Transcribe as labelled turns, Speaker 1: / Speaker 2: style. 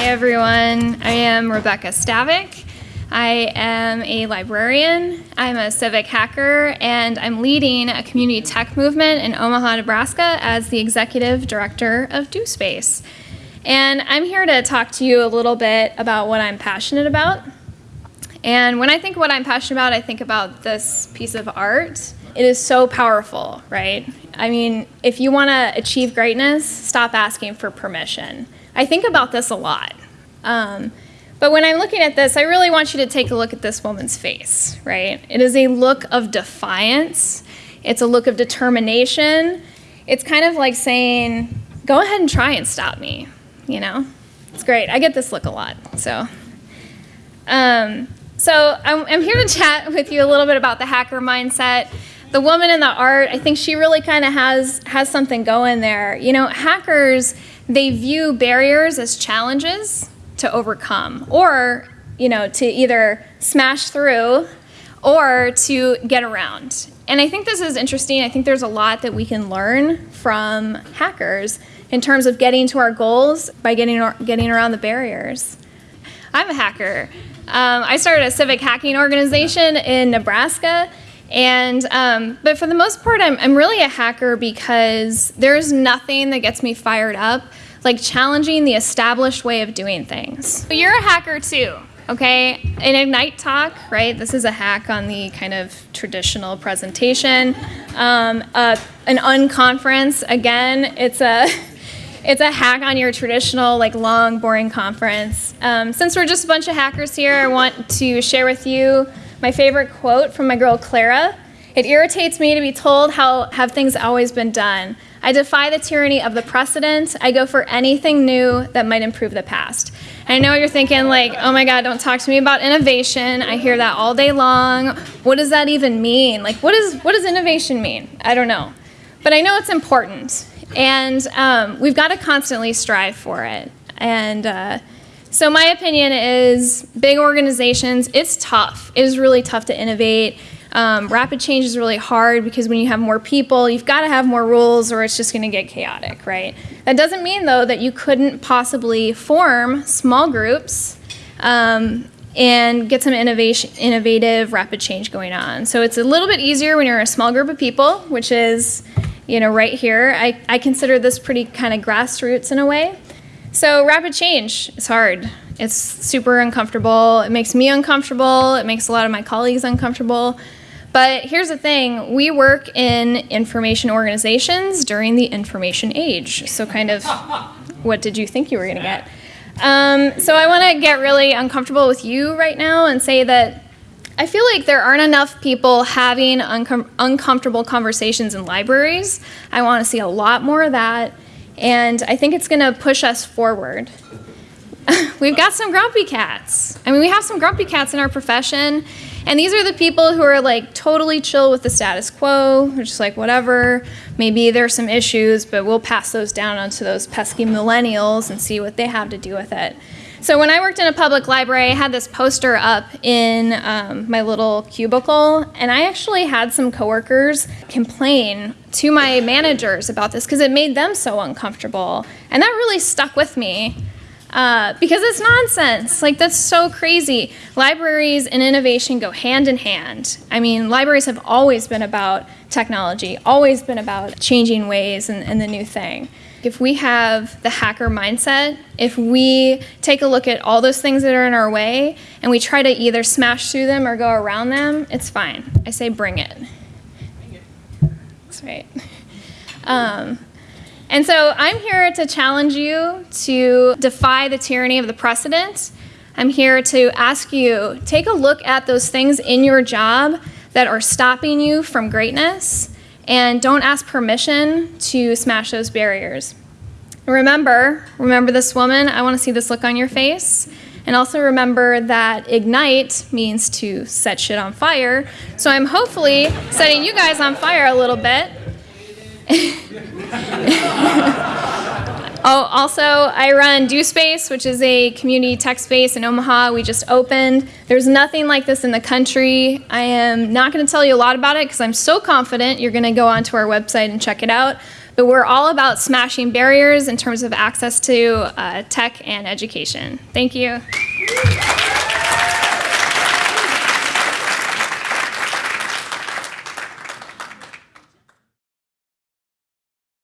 Speaker 1: Hey everyone, I am Rebecca Stavick. I am a librarian, I'm a civic hacker, and I'm leading a community tech movement in Omaha, Nebraska as the executive director of Do Space. And I'm here to talk to you a little bit about what I'm passionate about. And when I think what I'm passionate about, I think about this piece of art. It is so powerful, right? I mean, if you want to achieve greatness, stop asking for permission. I think about this a lot. Um, but when I'm looking at this, I really want you to take a look at this woman's face, right? It is a look of defiance. It's a look of determination. It's kind of like saying, go ahead and try and stop me, you know? It's great. I get this look a lot, so. Um, so I'm, I'm here to chat with you a little bit about the hacker mindset the woman in the art, I think she really kind of has has something going there. You know, hackers they view barriers as challenges to overcome or, you know, to either smash through or to get around. And I think this is interesting. I think there's a lot that we can learn from hackers in terms of getting to our goals by getting, getting around the barriers. I'm a hacker. Um, I started a civic hacking organization in Nebraska and, um, but for the most part, I'm, I'm really a hacker because there's nothing that gets me fired up like challenging the established way of doing things. So you're a hacker too, okay? In Ignite Talk, right, this is a hack on the kind of traditional presentation. Um, uh, an unconference, again, it's a, it's a hack on your traditional, like long, boring conference. Um, since we're just a bunch of hackers here, I want to share with you my favorite quote from my girl Clara. It irritates me to be told how have things always been done. I defy the tyranny of the precedent. I go for anything new that might improve the past. And I know you're thinking like, oh my God, don't talk to me about innovation. I hear that all day long. What does that even mean? Like, what, is, what does innovation mean? I don't know. But I know it's important. And um, we've got to constantly strive for it. And uh, so my opinion is big organizations, it's tough. It is really tough to innovate. Um, rapid change is really hard because when you have more people, you've got to have more rules or it's just going to get chaotic, right? That doesn't mean, though, that you couldn't possibly form small groups um, and get some innovation, innovative, rapid change going on. So it's a little bit easier when you're a small group of people, which is, you know, right here. I, I consider this pretty kind of grassroots in a way. So rapid change is hard. It's super uncomfortable. It makes me uncomfortable. It makes a lot of my colleagues uncomfortable. But here's the thing, we work in information organizations during the information age. So kind of, what did you think you were gonna get? Um, so I wanna get really uncomfortable with you right now and say that I feel like there aren't enough people having uncom uncomfortable conversations in libraries. I wanna see a lot more of that. And I think it's going to push us forward. We've got some grumpy cats. I mean, we have some grumpy cats in our profession. And these are the people who are like totally chill with the status quo. They're just like, whatever. Maybe there's some issues, but we'll pass those down onto those pesky millennials and see what they have to do with it. So when I worked in a public library, I had this poster up in um, my little cubicle, and I actually had some coworkers complain to my managers about this because it made them so uncomfortable. And that really stuck with me. Uh, because it's nonsense. Like, that's so crazy. Libraries and innovation go hand in hand. I mean, libraries have always been about technology, always been about changing ways and, and the new thing. If we have the hacker mindset, if we take a look at all those things that are in our way and we try to either smash through them or go around them, it's fine. I say bring it. That's right. Um, and so I'm here to challenge you to defy the tyranny of the precedent. I'm here to ask you, take a look at those things in your job that are stopping you from greatness and don't ask permission to smash those barriers. Remember, remember this woman, I want to see this look on your face. And also remember that ignite means to set shit on fire. So I'm hopefully setting you guys on fire a little bit. Also, I run Do Space, which is a community tech space in Omaha. We just opened. There's nothing like this in the country. I am not going to tell you a lot about it because I'm so confident you're going to go onto our website and check it out. But we're all about smashing barriers in terms of access to uh, tech and education. Thank you.